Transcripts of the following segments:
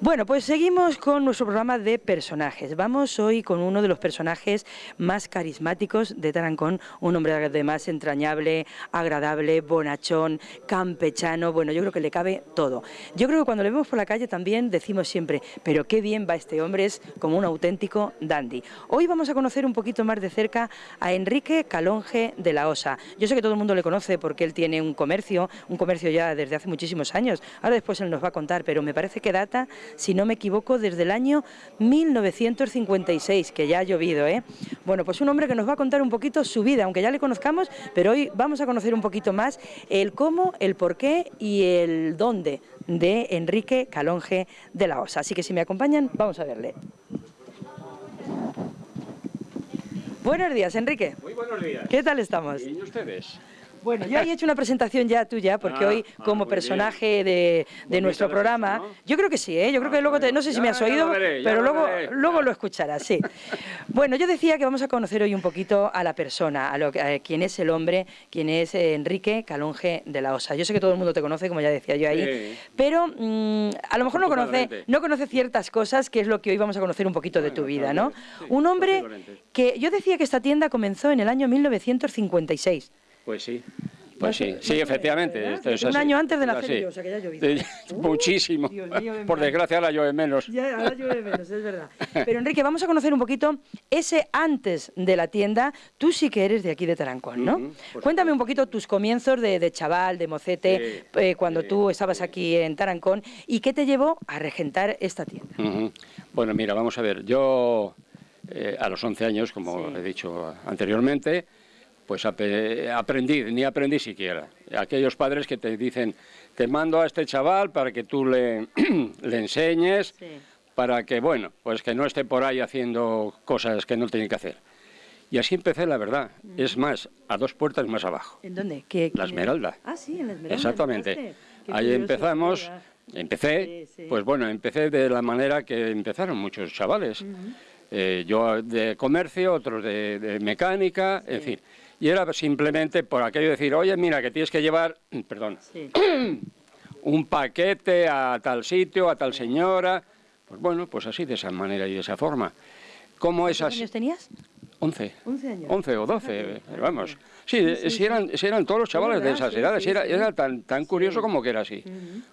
Bueno, pues seguimos con nuestro programa de personajes. Vamos hoy con uno de los personajes más carismáticos de Tarancón, un hombre además entrañable, agradable, bonachón, campechano, bueno, yo creo que le cabe todo. Yo creo que cuando le vemos por la calle también decimos siempre, pero qué bien va este hombre, es como un auténtico dandy. Hoy vamos a conocer un poquito más de cerca a Enrique Calonge de la Osa. Yo sé que todo el mundo le conoce porque él tiene un comercio, un comercio ya desde hace muchísimos años, ahora después él nos va a contar, pero me parece que data si no me equivoco, desde el año 1956, que ya ha llovido, ¿eh? Bueno, pues un hombre que nos va a contar un poquito su vida, aunque ya le conozcamos, pero hoy vamos a conocer un poquito más el cómo, el por qué y el dónde de Enrique Calonge de la Osa. Así que si me acompañan, vamos a verle. Buenos días, Enrique. Muy buenos días. ¿Qué tal estamos? ¿Y ustedes? Bueno, yo he hecho una presentación ya tuya, porque Ah, hoy, ah, como personaje de, de nuestro programa, yo creo que sí, ¿eh? yo creo Ah, que luego, te- no sé si Ya- me has oído, veré, pero luego, veré. luego lo escucharás, sí. Bueno, yo decía que vamos a conocer hoy un poquito a la persona, a, lo, que- a quién es el hombre, quién es Enrique Calonge de la Osa. Yo sé que todo el mundo te conoce, como ya decía yo ahí, Sí. pero mm, a lo mejor no conoce, no conoce ciertas cosas, que es lo que hoy vamos a conocer un poquito de tu vida, ¿no? sí, Un hombre que yo decía que esta tienda comenzó en el año 1956. Pues sí. Pues sí, sí, efectivamente. ¿verdad? esto es Un así. año antes de así. yo, o sea que ya. Sí, Muchísimo. Dios mío, Por desgracia ahora llueve menos. Ya, ahora llueve menos, es verdad. Pero Enrique, vamos a conocer un poquito ese antes de la tienda. Tú sí que eres de aquí de Tarancón, ¿no? Cuéntame un poquito tus comienzos de, de chaval, de mocete, eh, cuando tú estabas aquí en Tarancón y qué te llevó a regentar esta tienda. Bueno, mira, vamos a ver. Yo eh, a los 11 años, como Sí. he dicho anteriormente, pues aprendí, ni aprendí siquiera. Aquellos padres que te dicen, te mando a este chaval para que tú le, le enseñes, para que, bueno, pues que no esté por ahí haciendo cosas que no tiene que hacer. Y así empecé, la verdad. Es más, a dos puertas más abajo. ¿En dónde? ¿Qué- La Esmeralda. era? Ah, sí, en la Esmeralda. Exactamente. Ahí empezamos, empecé, Sí, sí. pues bueno, empecé de la manera que empezaron muchos chavales. Eh, yo de comercio, otros de, de mecánica, en fin. Y era simplemente por aquello de decir, oye, mira, que tienes que llevar, perdón, Sí. un paquete a tal sitio, a tal señora. Pues bueno, pues así, de esa manera y de esa forma. ¿Cómo es ¿Cuántos años tenías? 11. 11 años. 11 o 12, Fíjate, eh, vamos. Sí, Sí, eh, sí, si sí. eran, si eran todos los chavales de esas edades, era, tan, tan curioso como que era así.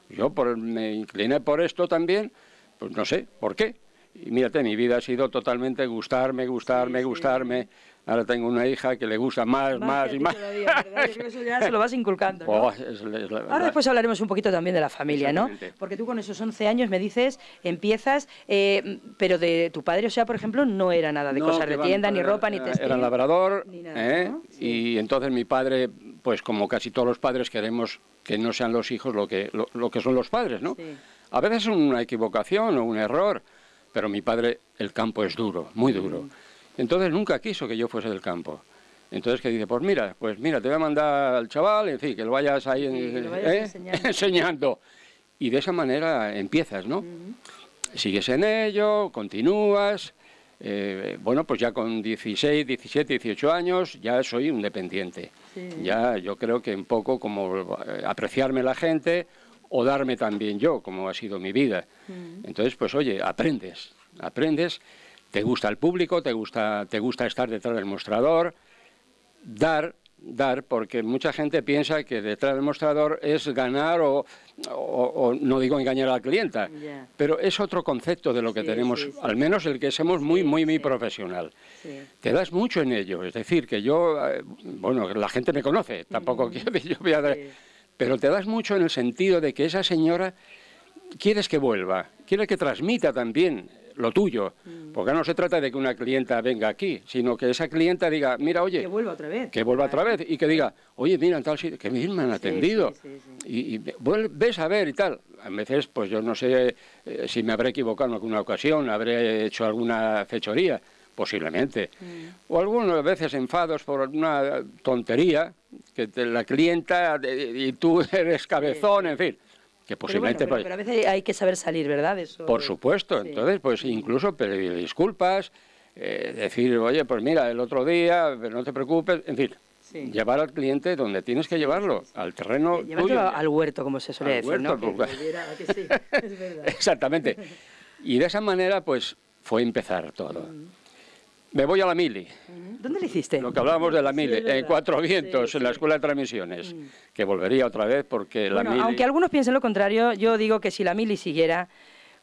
Yo por, me incliné por esto también, pues no sé, ¿por qué? Y mírate, mi vida ha sido totalmente gustarme, gustarme, gustarme. Ahora tengo una hija que le gusta más, más, y más. todavía, ¿verdad? Yo creo que eso ya se lo vas inculcando, ¿no? Oh, es- es la- la- Ahora después hablaremos un poquito también de la familia, ¿no? Porque tú con esos 11 años me dices, empiezas, eh, pero de tu padre, o sea, por ejemplo, no era nada de No, cosas de tienda, ni ropa, ni textil. Era labrador, Ni nada, ¿eh? ¿no? Sí. y entonces mi padre, pues como casi todos los padres queremos que no sean los hijos lo que, lo, lo que son los padres, ¿no? Sí. A veces es una equivocación o un error, pero mi padre, el campo es duro, muy duro. Mm. Entonces nunca quiso que yo fuese del campo. Entonces que dice, pues mira, pues mira, te voy a mandar al chaval, en fin, que lo vayas ahí Sí, que lo vayas ¿eh? enseñando. enseñando. Y de esa manera empiezas, ¿no? Sigues en ello, continúas. eh, bueno, pues ya con 16, 17, 18 años ya soy un dependiente. Sí. Ya yo creo que un poco como eh, apreciarme la gente o darme también yo, como ha sido mi vida. Entonces, pues oye, aprendes, aprendes, te gusta el público, te gusta, te gusta estar detrás del mostrador, dar, dar, porque mucha gente piensa que detrás del mostrador es ganar o, o- o no digo engañar a la clienta, pero es otro concepto de lo que Sí, tenemos, sí, sí. al menos el que somos muy, muy, muy profesional. Te das mucho en ello, es decir, que yo, eh, bueno, la gente me conoce, tampoco quiero yo voy a dar- pero te das mucho en el sentido de que esa señora quieres que vuelva, quiere que transmita también lo tuyo, Mm. porque no se trata de que una clienta venga aquí, sino que esa clienta diga, mira, oye, Que vuelva otra vez. que vuelva otra vez y que diga, oye, mira, en tal sitio, que bien me han atendido. sí, sí, sí. Y, y ves a ver y tal. A veces, pues yo no sé eh, si me habré equivocado en alguna ocasión, habré hecho alguna fechoría, posiblemente. Mm. O algunas veces enfados por una tontería, que te- la clienta y tú eres cabezón, en fin. Que Pero, bueno, posiblemente... pero, pues, pero a veces hay que saber salir, ¿verdad? Eso por es- supuesto, sí. entonces pues incluso pedir disculpas, eh, decir, oye, pues mira, el otro día, pero no te preocupes, en fin, Sí, llevar al cliente donde tienes que llevarlo, al terreno tuyo. al huerto, como se suele decir, ¿no? Pues, Exactamente. Y de esa manera, pues, fue empezar todo. Me voy a la Mili. ¿Dónde le hiciste? Lo que hablábamos de la Mili, en Cuatro Vientos, en la Escuela de Transmisiones, que volvería otra vez porque la Mili... Aunque algunos piensen lo contrario, yo digo que si la Mili siguiera,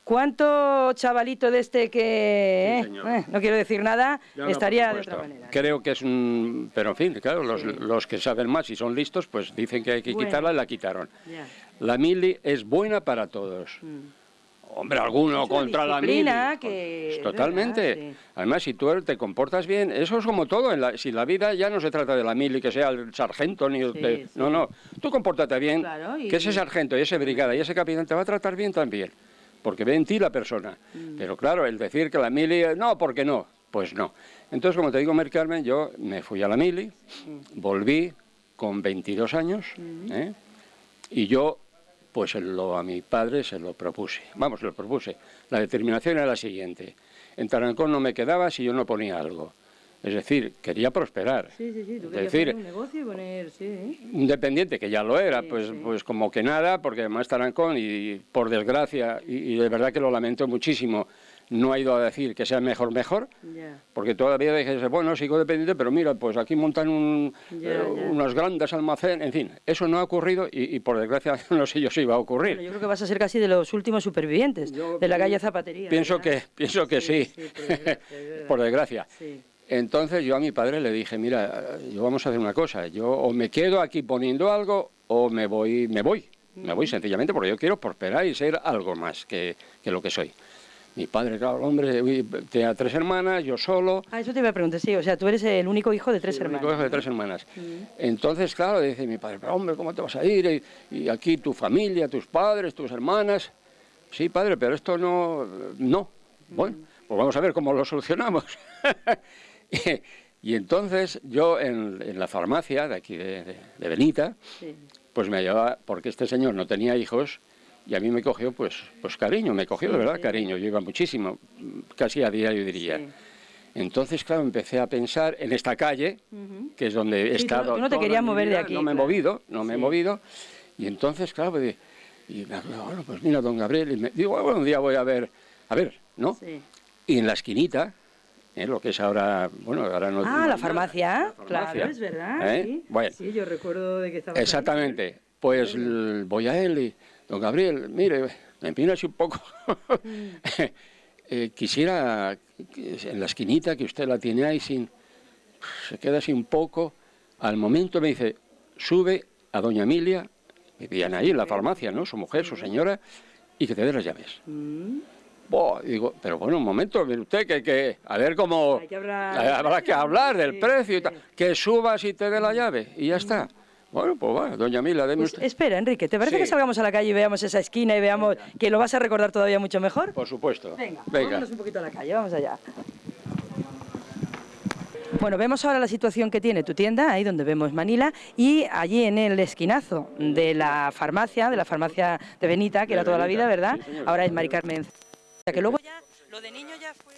¿cuánto chavalito de este que, eh, eh, no quiero decir nada, estaría de otra manera? Creo que es un... Pero en fin, claro, los, que saben más y son listos, pues dicen que hay que quitarla y la quitaron. La Mili es buena para todos. Mm. Hombre, alguno contra la mili. Que... Totalmente. Además, si tú te comportas bien, eso es como todo. En la, si la vida ya no se trata de la mili, que sea el sargento, ni el... No, no. Tú compórtate bien, que ese sargento y ese brigada y ese capitán te va a tratar bien también. Porque ve en ti la persona. Mm. Pero claro, el decir que la mili... No, porque no. Pues no. Entonces, como te digo, Mer Carmen, yo me fui a la mili, mm. volví con 22 años, mm. ¿eh? y yo pues lo, a mi padre se lo propuse. Vamos, lo propuse. La determinación era la siguiente. En Tarancón no me quedaba si yo no ponía algo. Es decir, quería prosperar. Sí, sí, sí, tú decir, un negocio y poner, sí. Independiente, que ya lo era, pues, pues como que nada, porque además Tarancón, y por desgracia, y de verdad que lo lamento muchísimo, no ha ido a decir que sea mejor, mejor, porque todavía dije, bueno, sigo dependiente, pero mira, pues aquí montan un, eh, unos grandes almacenes, en fin, eso no ha ocurrido y, por desgracia no sé yo si va a ocurrir. yo creo que vas a ser casi de los últimos supervivientes de la calle Zapatería. Pienso que, pienso que sí, por desgracia. Entonces yo a mi padre le dije, mira, yo vamos a hacer una cosa, yo o me quedo aquí poniendo algo o me voy, me voy, me voy sencillamente porque yo quiero prosperar y ser algo más que, que lo que soy. Mi padre, claro, hombre, tenía tres hermanas, yo solo. Ah, eso te iba a preguntar, sí, o sea, tú eres el único hijo de tres hermanas. El único hijo de tres hermanas. Entonces, claro, dice mi padre, pero hombre, ¿cómo te vas a ir? Y, aquí tu familia, tus padres, tus hermanas. Sí, padre, pero esto no, no. Bueno, pues vamos a ver cómo lo solucionamos. y, entonces yo en, la farmacia de aquí de, Benita, pues me llevaba, porque este señor no tenía hijos, y a mí me cogió pues, pues cariño, me cogió de verdad cariño, yo iba muchísimo, casi a diario diría. Entonces, claro, empecé a pensar en esta calle, que es donde he estado. Tú no te querías mover de aquí. No me he movido, no me he movido. Y entonces, claro, pues, y bueno, pues mira, don Gabriel, y me, digo, bueno, un día voy a ver, a ver, ¿no? Y en la esquinita, ¿eh? lo que es ahora, bueno, ahora no... Ah, la farmacia, claro, es verdad, ¿Eh? sí. Bueno, sí, yo recuerdo de que estaba... Exactamente, pues voy a él y Don Gabriel, mire, me empina así un poco. Eh, quisiera, en la esquinita que usted la tiene ahí, sin, se queda así un poco. Al momento me dice, sube a doña Emilia, vivían ahí en la farmacia, ¿no? Su mujer, su señora, y que te dé las llaves. Mm. Digo, pero bueno, un momento, mire usted, que, que a ver cómo... Hay que hablar, habrá que hablar del precio y tal. Que subas y te dé la llave, y ya está. Bueno, pues va, doña Mila, deme pues Espera, Enrique, ¿te parece que salgamos a la calle y veamos esa esquina y veamos que lo vas a recordar todavía mucho mejor? Por supuesto. Venga, Venga. vámonos un poquito a la calle, vamos allá. Bueno, vemos ahora la situación que tiene tu tienda, ahí donde vemos Manila, y allí en el esquinazo de la farmacia, de la farmacia de Benita, que era toda la vida, ¿verdad? ahora es Mari Carmen. Que luego ya, lo de niño ya fue...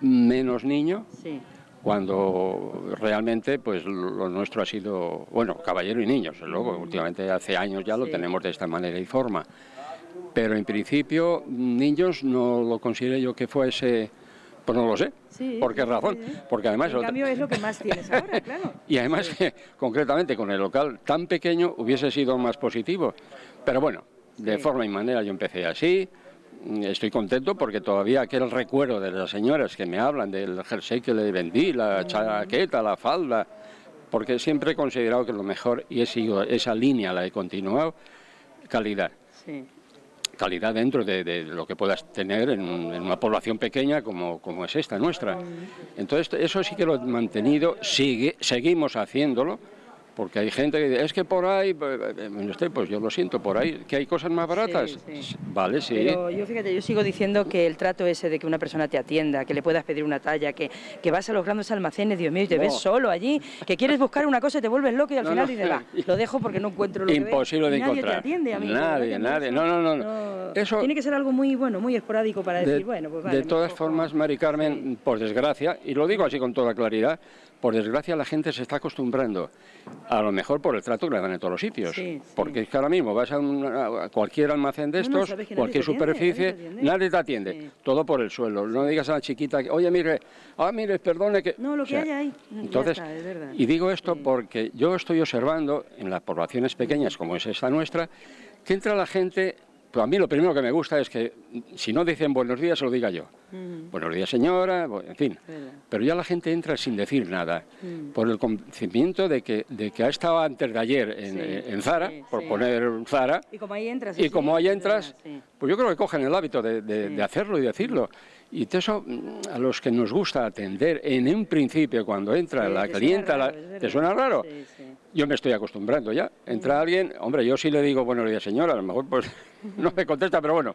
Menos niño. Sí. Cuando realmente pues lo nuestro ha sido, bueno, caballero y niños, luego últimamente hace años ya lo tenemos de esta manera y forma, pero en principio niños no lo considero yo que fuese, pues no lo sé, ¿por qué razón? Porque además... En cambio es lo que más tienes ahora, claro. y además concretamente con el local tan pequeño hubiese sido más positivo, pero bueno, de forma y manera yo empecé así, estoy contento porque todavía aquel recuerdo de las señoras que me hablan del jersey que le vendí, la chaqueta, la falda, porque siempre he considerado que lo mejor, y he seguido esa línea, la he continuado, calidad. Calidad dentro de, lo que puedas tener en, una población pequeña como, como es esta nuestra. Entonces, eso sí que lo he mantenido, sigue, seguimos haciéndolo, porque hay gente que dice, es que por ahí, pues, usted, pues yo lo siento, por ahí, que hay cosas más baratas. Vale, sí. Pero yo fíjate, yo sigo diciendo que el trato ese de que una persona te atienda, que le puedas pedir una talla, que, que vas a los grandes almacenes, Dios mío, y te ves solo allí, que quieres buscar una cosa y te vuelves loco y al final dices, va, lo dejo porque no encuentro lo Imposible que de encontrar. Nadie te atiende, a mí. Nadie, nadie, no, no, no. Eso, Tiene que ser algo muy bueno, muy esporádico para decir, bueno, pues vale. De todas formas, Mari Carmen, por desgracia, y lo digo así con toda claridad, por desgracia la gente se está acostumbrando, a lo mejor por el trato que le dan en todos los sitios, porque es que ahora mismo vas a, cualquier almacén de estos, cualquier superficie, nadie te atiende, todo por el suelo, no digas a la chiquita, oye mire, ah mire, perdone que... No, lo que hay ahí, entonces, Y digo esto porque yo estoy observando en las poblaciones pequeñas como es esta nuestra, que entra la gente pues a mí lo primero que me gusta es que si no dicen buenos días, se lo diga yo. Mm. Buenos días, señora, en fin. Pero ya la gente entra sin decir nada, mm. por el convencimiento de que, de que ha estado antes de ayer en, Zara, por poner Zara. Y como ahí entras. Y como ahí entras, pues yo creo que cogen el hábito de, hacerlo y decirlo. Y eso, mm, a los que nos gusta atender en un principio, cuando entra la clienta, ¿te suena raro? Yo me estoy acostumbrando ya. Entra alguien, hombre, yo sí le digo buenos días, señora, a lo mejor pues no me contesta, pero bueno.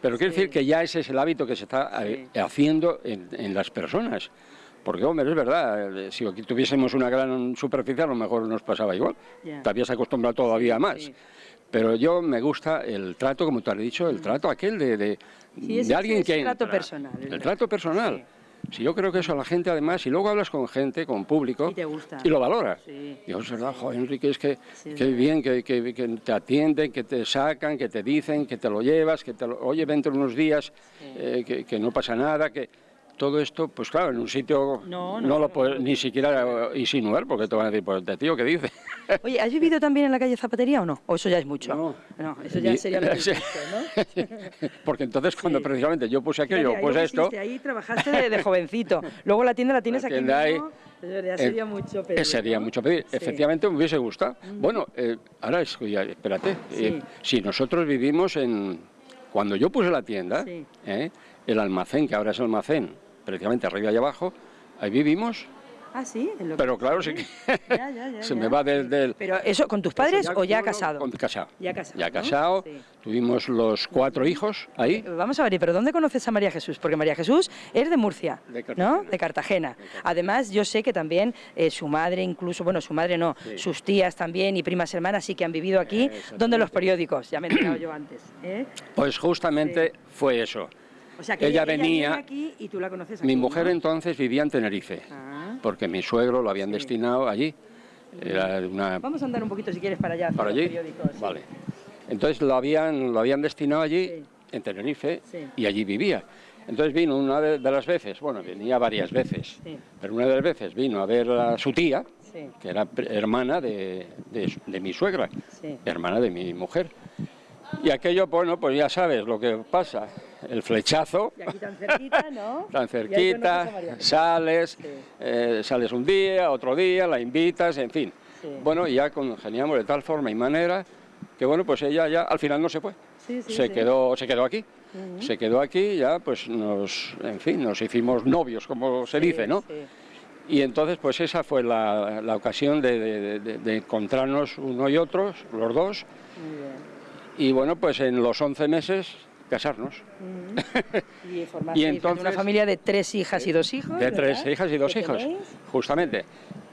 Pero quiero decir que ya ese es el hábito que se está eh, haciendo en, las personas. Porque, hombre, es verdad, eh, si aquí tuviésemos una gran superficie, a lo mejor nos pasaba igual. Te habías acostumbrado todavía más. Pero yo me gusta el trato, como tú has dicho, el trato aquel de, de, alguien que... El trato personal. El trato personal. Si yo creo que eso a la gente, además, y luego hablas con gente, con público, y, lo valora. Sí. Y es verdad, Enrique, es que, bien que, te atienden, que te sacan, que te dicen, que te lo llevas, que te lo, oye, vente unos días, eh, que, no pasa nada, que todo esto, pues claro, en un sitio no, lo puedes ni siquiera insinuar, porque te van a decir, pues de tío, ¿qué dice? Oye, ¿has vivido también en la calle Zapatería o no? ¿O eso ya es mucho? No, no eso ya sería lo que ¿no? porque entonces cuando precisamente yo puse aquello, pues esto... Ahí trabajaste de, jovencito, luego la tienda la tienes aquí mismo, ahí, ya sería mucho pedir. Sería mucho pedir, efectivamente me hubiese gustado. Bueno, eh, ahora es, espérate, eh, si nosotros vivimos en... Cuando yo puse la tienda, eh, el almacén, que ahora es almacén, precisamente arriba y abajo, ahí vivimos. Ah, sí. Pero claro, sí que se me va desde el... ¿Pero eso con tus padres o ya casado? Con, casado. Ya casado. Ya casado. Tuvimos los cuatro hijos ahí. Eh, vamos a ver, ¿pero dónde conoces a María Jesús? Porque María Jesús es de Murcia, ¿no? De Cartagena. Además, yo sé que también eh, su madre, incluso, bueno, su madre no, sus tías también y primas hermanas sí que han vivido aquí, donde los periódicos, ya me he enterado yo antes. ¿eh? Pues justamente fue eso. O sea, que ella, venía aquí y tú la conoces aquí, Mi mujer entonces vivía en Tenerife, ah. porque mi suegro lo habían destinado allí. Vamos a andar un poquito si quieres para allá. ¿Para allí? Vale. Entonces lo habían, lo habían destinado allí, en Tenerife, y allí vivía. Entonces vino una de, las veces, bueno, venía varias veces, pero una de las veces vino a ver a su tía, que era hermana de, de mi suegra, hermana de mi mujer. Y aquello, bueno, pues ya sabes lo que pasa, el flechazo. Y aquí tan cerquita, ¿no? tan cerquita, sales, eh, sales un día, otro día, la invitas, en fin. Bueno, y ya congeniamos de tal forma y manera que, bueno, pues ella ya al final no se fue. se, Quedó, se quedó aquí. Se quedó aquí ya, pues nos, en fin, nos hicimos novios, como se dice, ¿no? Y entonces, pues esa fue la, la ocasión de, de, encontrarnos uno y otros, los dos. Y bueno, pues en los 11 meses casarnos. y, y entonces, una familia de tres hijas y dos hijos. De tres hijas y dos hijos, justamente.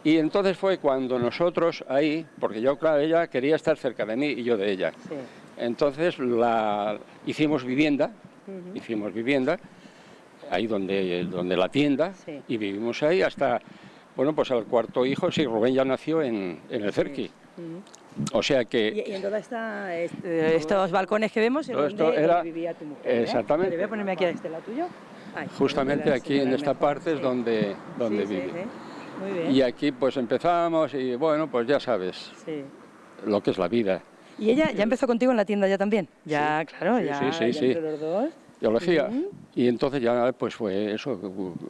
Y entonces fue cuando nosotros ahí, porque yo, claro, ella quería estar cerca de mí y yo de ella. Entonces la, hicimos vivienda, hicimos vivienda, ahí donde, donde la tienda, y vivimos ahí hasta, bueno, pues al cuarto hijo, sí, Rubén ya nació en, en el Cerqui. O sea que... Y, en todos este, estos balcones que vemos, ¿en esto era, vivía tu mujer? Exactamente. voy a ponerme aquí a este lado tuyo. Justamente aquí en esta parte es donde, donde vive. Muy bien. Y aquí pues empezamos y bueno, pues ya sabes lo que es la vida. ¿Y ella ya empezó contigo en la tienda ya también? Ya, claro, ya, sí, sí, entre los dos. Biología. Y entonces ya pues fue eso,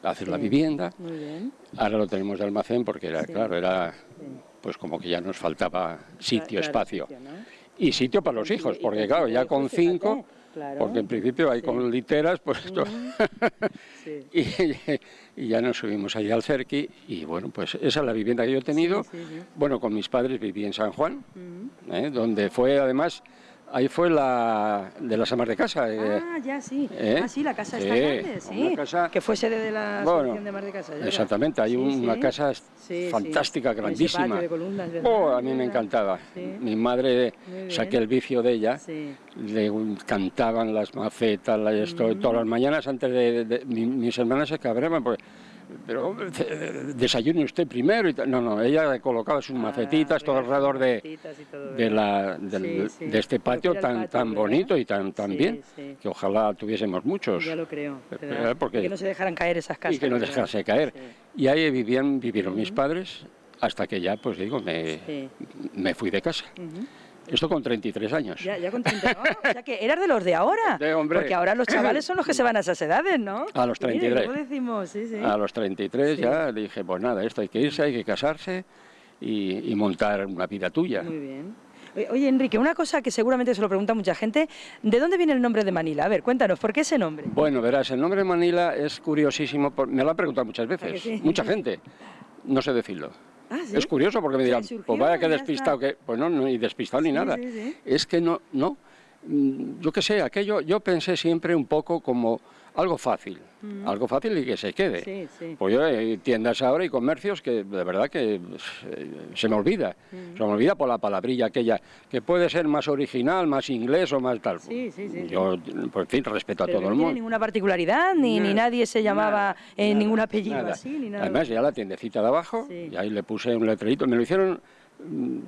hacer la vivienda. Muy bien. Ahora lo tenemos de almacén porque era, claro, era pues como que ya nos faltaba sitio, espacio. Y sitio para los hijos, porque claro, ya con cinco, porque en principio hay con literas, pues esto. y, ya nos subimos allí al Cerqui y bueno, pues esa es la vivienda que yo he tenido. Bueno, con mis padres viví en San Juan, ¿eh? donde fue además Ahí fue la de las amas de casa. Eh. Ah, ya sí. ¿Eh? Ah, sí, la casa está grande, sí. que fue sede de la de amas de casa. exactamente, hay una casa fantástica, grandísima. oh, a mí me encantaba. Mi madre, saqué el vicio de ella, le cantaban las macetas, esto, todas las mañanas antes de... mis hermanas se cabraban porque pero eh, desayune usted primero. Y no, no, ella colocaba sus ah, macetitas todo alrededor de, de, la, de, este patio tan, tan bonito y tan, tan bien, que ojalá tuviésemos muchos. Ya lo creo, porque, que no se dejaran caer esas casas. Y que no dejase caer. Y ahí vivían, vivieron mis padres hasta que ya, pues digo, me, me fui de casa. Esto con 33 años. Ya, ya con 33. o sea que eras de los de ahora. De hombre. Porque ahora los chavales son los que se van a esas edades, ¿no? A los 33. decimos? Sí, sí. A los 33 ya dije, pues nada, esto hay que irse, hay que casarse y, montar una vida tuya. Muy bien. Oye, Enrique, una cosa que seguramente se lo pregunta mucha gente, ¿de dónde viene el nombre de Manila? A ver, cuéntanos, ¿por qué ese nombre? Bueno, verás, el nombre de Manila es curiosísimo, me lo han preguntado muchas veces, mucha gente, no sé decirlo. Ah, es curioso porque me dirán, pues vaya que despistado, que pues no, ni despistado ni nada. es que no, no, mm, yo qué sé, aquello, yo pensé siempre un poco como algo fácil, mm. algo fácil y que se quede. Pues yo hay tiendas ahora y comercios que de verdad que eh, se me olvida, mm. se me olvida por la palabrilla aquella, que puede ser más original, más inglés o más tal. yo, por fin, respeto a todo el mundo. No ninguna particularidad, ni, ni nadie se llamaba en ningún apellido así, ni nada. Además, ya la tiendecita de abajo, y ahí le puse un letrerito, me lo hicieron mm,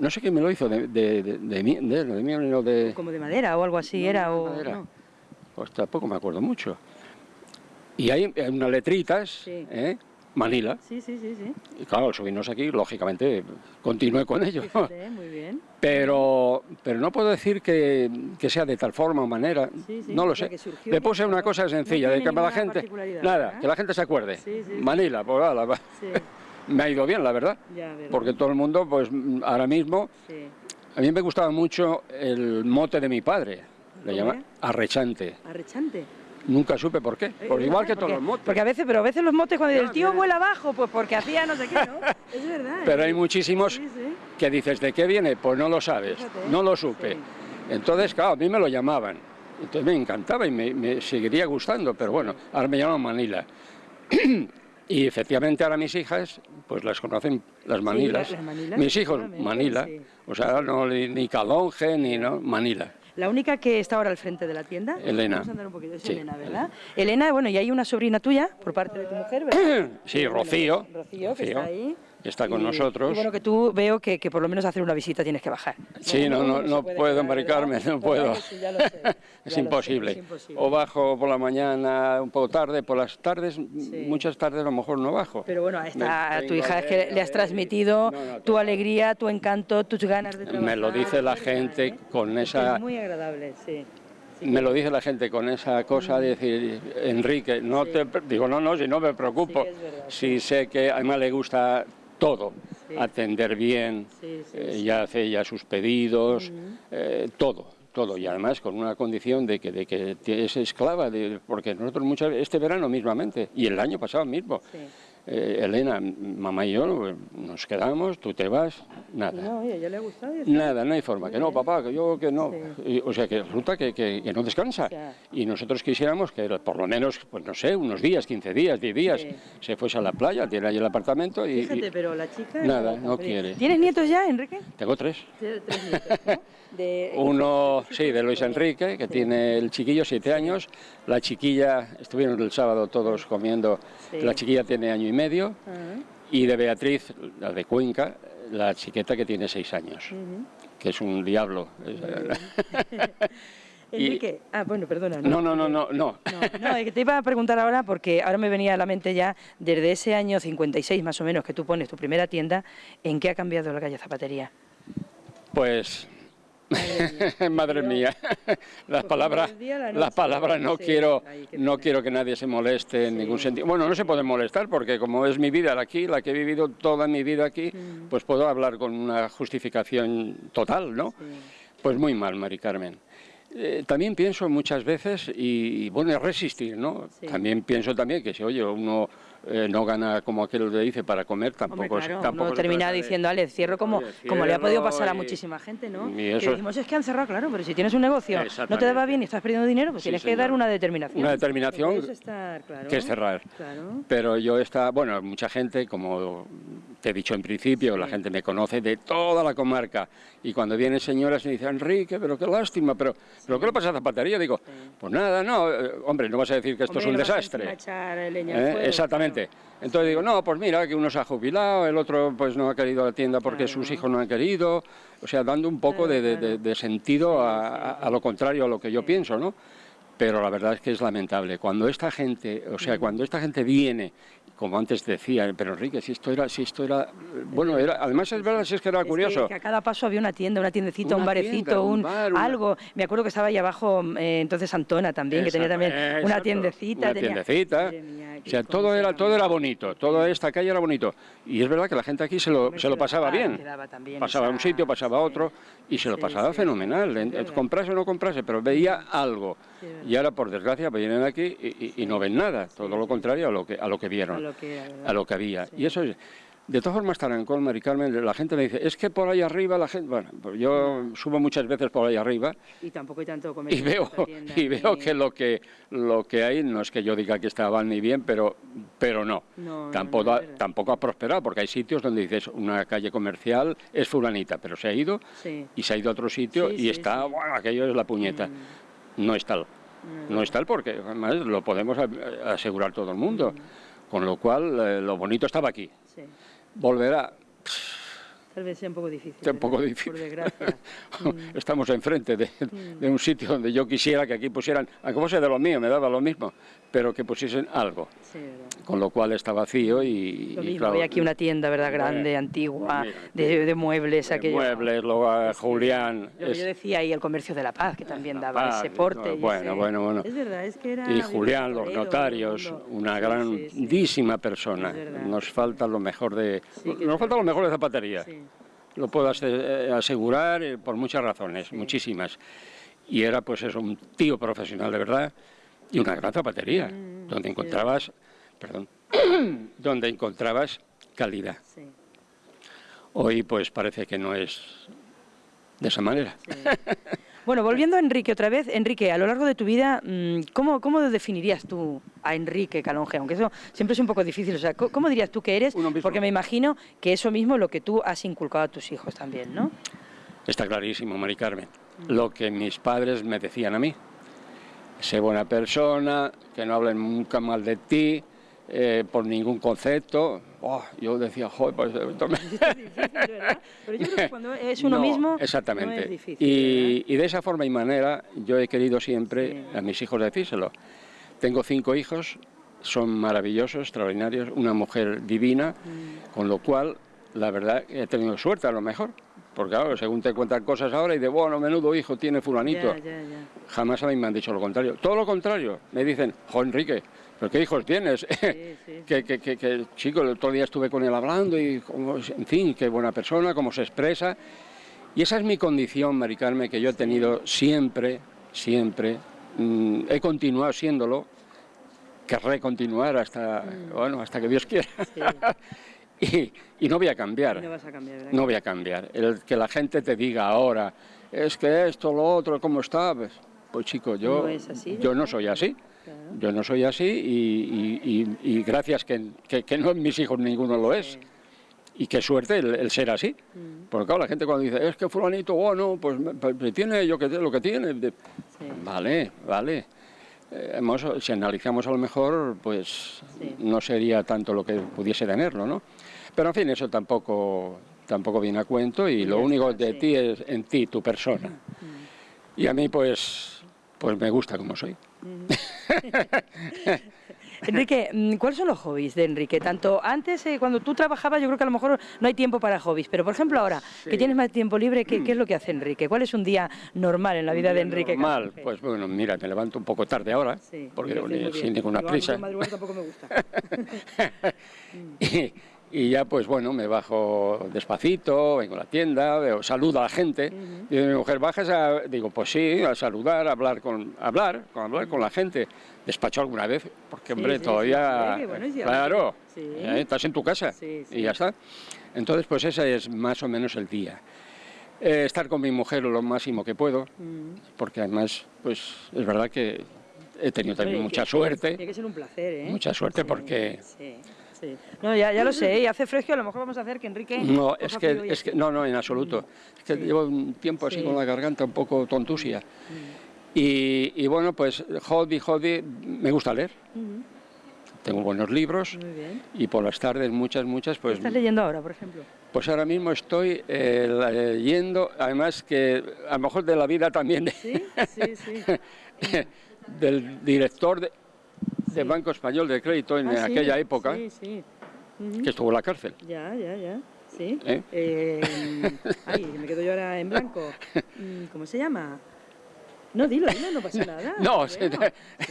no sé qué me lo hizo, de, de, de, de, de, de, Como de madera o algo así era, o... Pues tampoco me acuerdo mucho. Y hay unas letritas, ¿eh? Manila. Sí, sí, sí, sí. Y claro, subirnos aquí, lógicamente, continué con ello. muy bien. Pero, pero no puedo decir que, que sea de tal forma o manera, no lo sé. Le puse una cosa sencilla, de que la gente, nada, que la gente se acuerde. Manila, pues nada, me ha ido bien, la verdad. porque todo el mundo, pues ahora mismo, a mí me gustaba mucho el mote de mi padre. Le llama arrechante. Arrechante. Nunca supe por qué. Eh, por igual que todos los motes. Porque a veces, pero a veces los motes cuando el tío vuela abajo, pues porque hacía no sé qué, ¿no? Es verdad. Pero hay ¿eh? muchísimos que dices, ¿de qué viene? Pues no lo sabes, no lo supe. Entonces, claro, a mí me lo llamaban. Entonces me encantaba y me, seguiría gustando, pero bueno, ahora me llaman Manila. y efectivamente ahora mis hijas, pues las conocen las Manilas. Mis hijos, Manila. O sea, no, ni Calonge, ni no, Manila. La única que está ahora al frente de la tienda. Elena. Vamos a andar un poquito. Es Elena, ¿verdad? Elena, bueno, y hay una sobrina tuya por parte de tu mujer, ¿verdad? sí, Rocío. Rocío, que está ahí está con nosotros. Y bueno, que tú veo que, que, por lo menos hacer una visita tienes que bajar. Sí, no, no, no, puedo embarcarme, no puedo. es, imposible. O bajo por la mañana un poco tarde, por las tardes, muchas tardes a lo mejor no bajo. Pero bueno, a tu hija es que le has transmitido tu alegría, tu encanto, tus ganas de trabajar. Me lo dice la gente con esa... Es muy agradable, sí. me lo dice la gente con esa cosa de decir, Enrique, no te... Digo, no, no, si no me preocupo. si sé que a le gusta todo, atender bien, eh, ya hace ya sus pedidos, eh, todo, todo, y además con una condición de que, de que es esclava, de, porque nosotros muchas este verano mismamente, y el año pasado mismo, eh, Elena, mamá y yo nos quedamos, tú te vas, nada. No, ella le ha gustado. Nada, no hay forma, que no, papá, que yo que no. o sea, que resulta que, que, no descansa. Y nosotros quisiéramos que por lo menos, pues no sé, unos días, 15 días, 10 días, se fuese a la playa, tiene ahí el apartamento y... Fíjate, pero la chica... Nada, no quiere. ¿Tienes nietos ya, Enrique? Tengo tres. Tres nietos, ¿no? Uno, sí, de Luis Enrique, que tiene el chiquillo, siete años. La chiquilla, estuvieron el sábado todos comiendo, la chiquilla tiene año y medio. Y de Beatriz, la de Cuenca, la chiqueta que tiene seis años, que es un diablo. Enrique, ah, bueno, perdona. No, no, no, no, no. No, es que te iba a preguntar ahora porque ahora me venía a la mente ya, desde ese año 56 más o menos que tú pones tu primera tienda, ¿en qué ha cambiado la calle Zapatería? Pues Madre mía, las palabras, las palabras no quiero, no quiero que nadie se moleste en ningún sentido. Bueno, no se puede molestar porque como es mi vida aquí, la que he vivido toda mi vida aquí, mm. pues puedo hablar con una justificación total, ¿no? Pues muy mal, Mari Carmen. Eh, también pienso muchas veces, y, bueno, es resistir, ¿no? También pienso también que si, oye, uno eh, no gana como aquel le dice para comer, tampoco, Hombre, tampoco termina diciendo, Ale, cierro como, como le ha podido pasar a muchísima gente, ¿no? Que decimos, es que han cerrado, claro, pero si tienes un negocio, no te va bien y estás perdiendo dinero, pues tienes que dar una determinación. Una determinación que es cerrar. Pero yo está, bueno, mucha gente, como te he dicho en principio, la gente me conoce de toda la comarca. Y cuando vienen señoras y me dicen, Enrique, pero qué lástima, pero, ¿pero qué le pasa a Zapatería? Digo, pues nada, no, eh, hombre, no vas a decir que esto es un desastre. ¿Eh? Exactamente. Entonces digo, no, pues mira, que uno se ha jubilado, el otro pues no ha querido la tienda porque sus hijos no han querido. O sea, dando un poco de, sentido a, lo contrario a lo que yo pienso, ¿no? Pero la verdad es que es lamentable. Cuando esta gente, o sea, cuando esta gente viene como antes decía, pero Enrique, si esto era, si esto era, bueno, era, además es verdad, si es que era curioso. Que, a cada paso había una tienda, una tiendecita, un barecito, un, algo. Me acuerdo que estaba ahí abajo, eh, entonces Antona también, que tenía también una tiendecita. Una tiendecita. o sea, todo era, todo era bonito, toda esta calle era bonito. Y es verdad que la gente aquí se lo, se lo pasaba bien. Pasaba a un sitio, pasaba a otro, y se lo pasaba fenomenal. Comprase o no comprase, pero veía algo. Y ahora, por desgracia, vienen aquí y, no ven nada, todo lo contrario a lo que, a lo que vieron a lo que había. Y eso es... De todas formas, Tarancón, Mari Carmen, la gente me dice, es que por ahí arriba la gente... Bueno, pues yo subo muchas veces por ahí arriba... Y tampoco hay tanto Y veo, y veo que, lo que lo que hay, no es que yo diga que estaba ni bien, pero, pero no. tampoco, ha, tampoco ha prosperado, porque hay sitios donde dices, una calle comercial es fulanita, pero se ha ido y se ha ido a otro sitio y está, bueno, aquello es la puñeta. Mm. No es tal. Mm. No es tal porque además lo podemos asegurar todo el mundo. Mm. Con lo cual, eh, lo bonito estaba aquí. Volverá. Tal vez sea un poco difícil. Sea un poco difícil. Por desgracia. Estamos enfrente de, de, un sitio donde yo quisiera que aquí pusieran, aunque fuese de lo mío, me daba lo mismo, pero que pusiesen algo. Sí, con lo cual está vacío y... Lo mismo, hay aquí una tienda, ¿verdad?, grande, antigua, de, de, muebles. De muebles, luego a Julián... Lo yo decía, y el comercio de la paz, que también daba ese porte. bueno, bueno, bueno. Es verdad, es que era... Y Julián, los notarios, una grandísima persona. Nos falta lo mejor de... nos falta lo mejor de zapatería. Lo puedo eh, asegurar eh, por muchas razones, muchísimas. Y era pues eso, un tío profesional de verdad y una gran zapatería, mm, donde encontrabas perdón, donde encontrabas calidad. Hoy pues parece que no es de esa manera. Bueno, volviendo a Enrique otra vez, Enrique, a lo largo de tu vida, mm, ¿cómo, cómo definirías tú a Enrique Calonge? Aunque eso siempre es un poco difícil, o sea, ¿cómo dirías tú que eres? Porque me imagino que eso mismo es lo que tú has inculcado a tus hijos también, ¿no? Está clarísimo, Mari Carmen. Mm. Lo que mis padres me decían a mí. Sé buena persona, que no hablen nunca mal de ti, eh, por ningún concepto. Oh, yo decía, joder, pues... Es difícil, ¿verdad? Pero yo creo que cuando es uno mismo exactamente. no es difícil. Y, y, de esa forma y manera yo he querido siempre a mis hijos decírselo. Tengo cinco hijos, son maravillosos, extraordinarios, una mujer divina, mm. con lo cual, la verdad, he tenido suerte a lo mejor. Porque claro, según te cuentan cosas ahora y de, bueno, menudo hijo tiene fulanito. Jamás a mí me han dicho lo contrario. Todo lo contrario. Me dicen, jo, Enrique, ¿pero qué hijos tienes? que, que, que, chico, el otro día estuve con él hablando y, en fin, qué buena persona, cómo se expresa. Y esa es mi condición, Maricarme, que yo he tenido siempre, siempre. Mm, he continuado siéndolo, querré continuar hasta, mm. bueno, hasta que Dios quiera. y, no voy a cambiar. No, vas a cambiar no voy a cambiar. El que la gente te diga ahora, es que esto, lo otro, ¿cómo está? Pues, pues chico, yo no, yo no soy así. Yo no soy así y, gracias que, que, no mis hijos ninguno lo es. Y qué suerte el, ser así. Mm. Porque claro, la gente cuando dice, es que fulanito, bueno, pues, pues tiene yo que lo que tiene. Vale, vale. Eh, si analizamos a lo mejor, pues no sería tanto lo que pudiese tenerlo, ¿no? Pero en fin, eso tampoco, tampoco viene a cuento y lo único de ti es en ti, tu persona. Y a mí pues, pues me gusta como soy. Enrique, mm, ¿cuáles son los hobbies de Enrique? Tanto antes, eh, cuando tú trabajabas, yo creo que a lo mejor no hay tiempo para hobbies, pero por ejemplo ahora, que tienes más tiempo libre, ¿qué, es lo que hace Enrique? ¿Cuál es un día normal en la vida de Enrique? Normal, pues bueno, mira, me levanto un poco tarde ahora, porque sin ninguna prisa. tampoco me gusta. Y ya pues bueno, me bajo despacito, vengo a la tienda, veo, saludo a la gente. Y mi mujer, ¿bajas a...? Digo, pues sí, a saludar, a hablar con, hablar, con, hablar con la gente. Despacho alguna vez, porque hombre, todavía... claro, ¿eh? estás en tu casa y ya está. Entonces pues ese es más o menos el día. Eh, estar con mi mujer lo máximo que puedo, porque además pues es verdad que he tenido también mucha suerte. Tiene que ser un placer, ¿eh? Mucha suerte porque Sí. No, ya, ya lo sé, y hace fresco, a lo mejor vamos a hacer que Enrique... No, es que, es que, no, no, en absoluto. Es que llevo un tiempo así con la garganta un poco tontusia. Y, y, bueno, pues hobby, hobby, me gusta leer. Tengo buenos libros y por las tardes muchas, muchas, pues... ¿Qué estás leyendo ahora, por ejemplo? Pues ahora mismo estoy eh, leyendo, además que a lo mejor de la vida también de, ¿Sí? Sí, sí. del director de, del Banco Español de Crédito en Ah, aquella época, Sí, sí. que estuvo en la cárcel. Ya, ya, ya. Sí. ¿Eh? Eh, ay, me quedo yo ahora en blanco. Mm, ¿Cómo se llama? No, dilo, dilo, no pasa nada. No, Bueno, sí.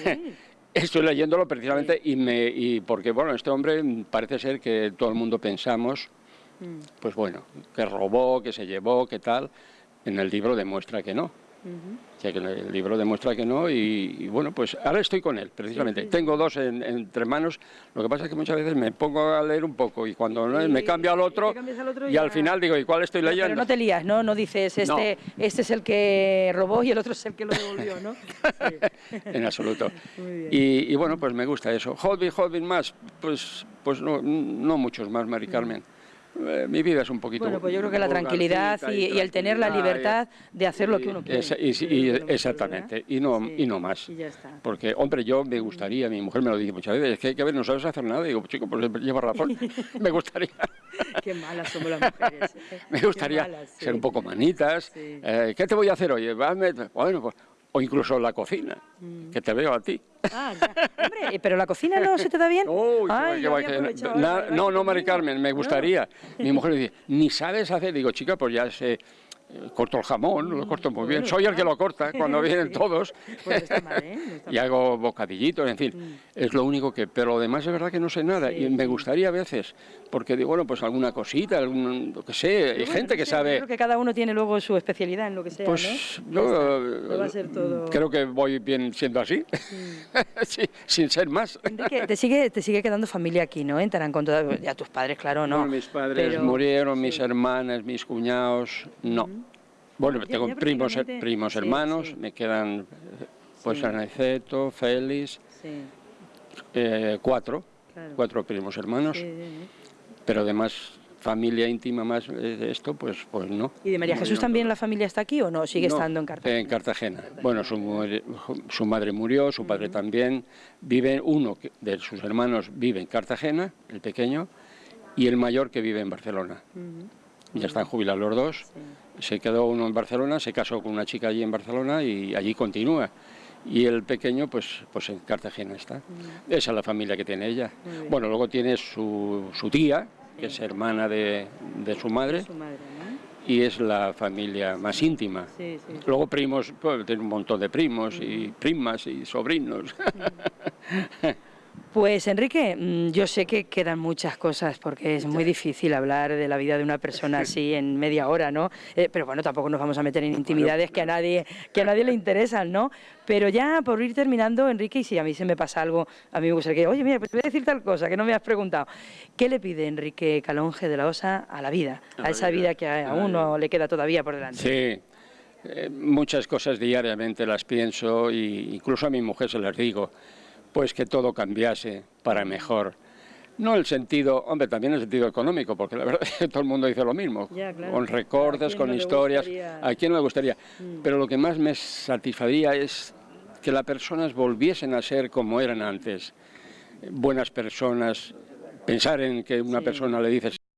sí. Estoy leyéndolo precisamente y, me, y porque, bueno, este hombre parece ser que todo el mundo pensamos, Mm, pues bueno, que robó, que se llevó, que tal. En el libro demuestra que no. O sea, que el libro demuestra que no y, y bueno, pues ahora estoy con él, precisamente. Tengo dos en- entre manos, lo que pasa es que muchas veces me pongo a leer un poco y cuando no, Y- me cambio al otro cambias al otro y ya- al final digo, ¿y cuál estoy leyendo? Pero no te lías, ¿no? No dices, este, este es el que robó y el otro es el que lo devolvió, ¿no? Sí. en absoluto. Y, y bueno, pues me gusta eso. Hobby, hobby más, pues, pues no, no muchos más, Mari Carmen. Eh, mi vida es un poquito... Bueno, pues yo creo que la tranquilidad y, y el tener la libertad de hacer lo que uno quiere. esa- y- mejor, exactamente, ¿verdad? y no, Sí. y no más. Y ya está. Porque, hombre, yo me gustaría, mi mujer me lo dice muchas veces, es que hay que ver, no sabes hacer nada. Y digo, chico, pues lleva razón, me gustaría. Qué malas somos las mujeres. ¿eh? Me gustaría malas, sí. ser un poco manitas. Sí. Eh, ¿Qué te voy a hacer hoy? Bueno, pues, o incluso la cocina, Mm. que te veo a ti. Ah, ya. Hombre, ¿eh, pero la cocina no se te da bien. Uy, Ay, yo ¿verdad? no, Que no, Mari. Carmen, me No. gustaría. Mi mujer dice, ni sabes hacer. Digo, chica, pues ya sé, eh, corto el jamón, lo corto muy bien. Soy el que lo corta cuando vienen todos. Pues no está mal, ¿eh? No está Y hago bocadillitos, en fin, es lo único que, pero lo demás es verdad que no sé nada y me gustaría a veces, porque digo, bueno, pues alguna cosita, algún, lo que sé, hay gente que yo sabe, Creo que cada uno tiene luego su especialidad en lo que sea, pues ¿no? Va a ser todo... Mm. creo que voy bien siendo así, Sí, sin ser más. Enrique, te sigue, te sigue quedando familia aquí, ¿no? En Tarancón, ya tus padres, claro, no. Bueno, mis padres pero- murieron, mis sí. hermanas, mis cuñados, no. Bueno, tengo primos, prácticamente- primos sí, hermanos, sí. me quedan eh, pues Sí. Aniceto, Félix, eh, cuatro, claro. cuatro primos hermanos. Pero además familia íntima más eh, de esto, pues, pues no. ¿Y de María No, Jesús también la familia está aquí o no? ¿Sigue No, estando en Cartagena? En Cartagena. Bueno, su, madre murió, su padre también. Vive uno de sus hermanos vive en Cartagena, el pequeño, y el mayor que vive en Barcelona. Ya están jubilados los dos. Sí. Se quedó uno en Barcelona, se casó con una chica allí en Barcelona y allí continúa. Y el pequeño, pues, pues en Cartagena está. Esa es la familia que tiene ella. Bueno, luego tiene su, su tía, que es hermana de, de su madre, Su madre, ¿no? y es la familia más íntima. Sí, sí. Luego primos, pues, tiene un montón de primos y primas y sobrinos. Pues Enrique, mm, yo sé que quedan muchas cosas porque es muy difícil hablar de la vida de una persona así en media hora, ¿no? Eh, pero bueno, tampoco nos vamos a meter en intimidades que a nadie que a nadie le interesan, ¿no? Pero ya por ir terminando, Enrique, y si a mí se me pasa algo, a mí me gustaría que, oye, mira, pues te voy a decir tal cosa que no me has preguntado. ¿Qué le pide Enrique Calonge de la Osa a la vida, A esa vida, vida que a uno le queda todavía por delante? Sí, eh, muchas cosas diariamente las pienso y incluso a mi mujer se las digo, pues que todo cambiase para mejor. No el sentido, hombre, también el sentido económico, porque la verdad es que todo el mundo dice lo mismo, Ya, claro. con ¿A recortes, con no historias, gustaría? a quién no le gustaría. Mm. Pero lo que más me satisfaría es que las personas volviesen a ser como eran antes, buenas personas, pensar en que una Sí. persona le dices